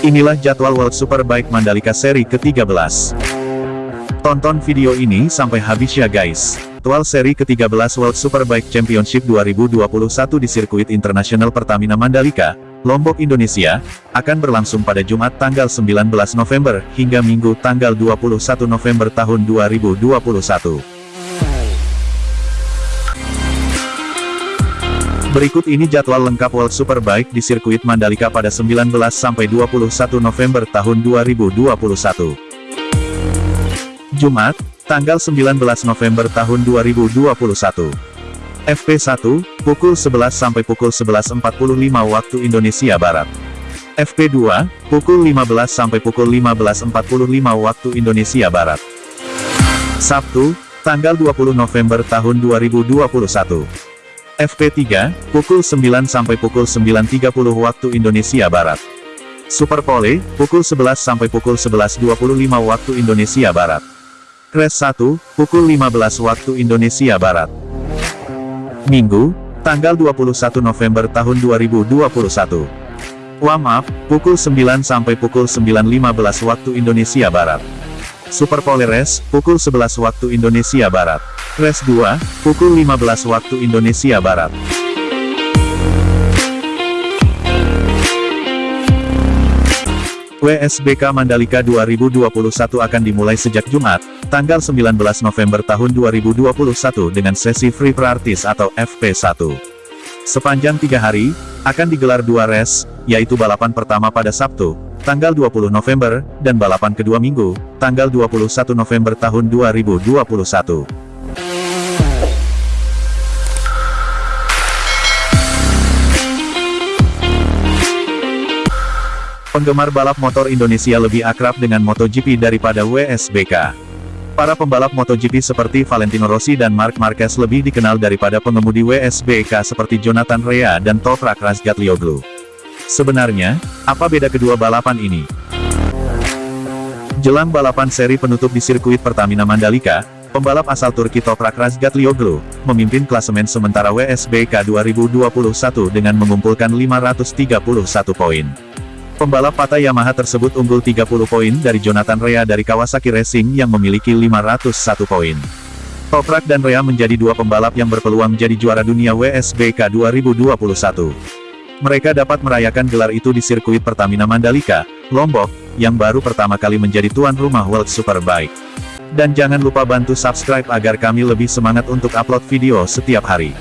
Inilah jadwal World Superbike Mandalika seri ke-13. Tonton video ini sampai habis ya guys. Jadwal seri ke-13 World Superbike Championship 2021 di sirkuit internasional Pertamina Mandalika, Lombok, Indonesia, akan berlangsung pada Jumat tanggal 19 November, hingga Minggu tanggal 21 November tahun 2021. Berikut ini jadwal lengkap World Superbike di sirkuit Mandalika pada 19 sampai 21 November tahun 2021. Jumat, tanggal 19 November tahun 2021. FP1, pukul 11 sampai pukul 11.45 waktu Indonesia Barat. FP2, pukul 15 sampai pukul 15.45 waktu Indonesia Barat. Sabtu, tanggal 20 November tahun 2021. FP3, pukul 9 sampai pukul 9.30 waktu Indonesia Barat. Superpole, pukul 11 sampai pukul 11.25 waktu Indonesia Barat. Crash 1, pukul 15 waktu Indonesia Barat. Minggu, tanggal 21 November tahun 2021. Warm up, pukul 9 sampai pukul 9.15 waktu Indonesia Barat. Superpole Race, pukul 11 waktu Indonesia Barat. Race 2, pukul 15 waktu Indonesia Barat. WSBK Mandalika 2021 akan dimulai sejak Jumat, tanggal 19 November tahun 2021 dengan sesi Free Practice atau FP1. Sepanjang tiga hari, akan digelar dua race, yaitu balapan pertama pada Sabtu, tanggal 20 November, dan balapan kedua minggu, tanggal 21 November tahun 2021. Penggemar balap motor Indonesia lebih akrab dengan MotoGP daripada WSBK. Para pembalap MotoGP seperti Valentino Rossi dan Marc Marquez lebih dikenal daripada pengemudi WSBK seperti Jonathan Rea dan Toprak Razgatlioglu. Sebenarnya, apa beda kedua balapan ini? Jelang balapan seri penutup di sirkuit Pertamina Mandalika, pembalap asal Turki Toprak Razgatlioglu, memimpin klasemen sementara WSBK 2021 dengan mengumpulkan 531 poin. Pembalap Pata Yamaha tersebut unggul 30 poin dari Jonathan Rea dari Kawasaki Racing yang memiliki 501 poin. Toprak dan Rea menjadi dua pembalap yang berpeluang menjadi juara dunia WSBK 2021. Mereka dapat merayakan gelar itu di sirkuit Pertamina Mandalika, Lombok, yang baru pertama kali menjadi tuan rumah World Superbike. Dan jangan lupa bantu subscribe agar kami lebih semangat untuk upload video setiap hari.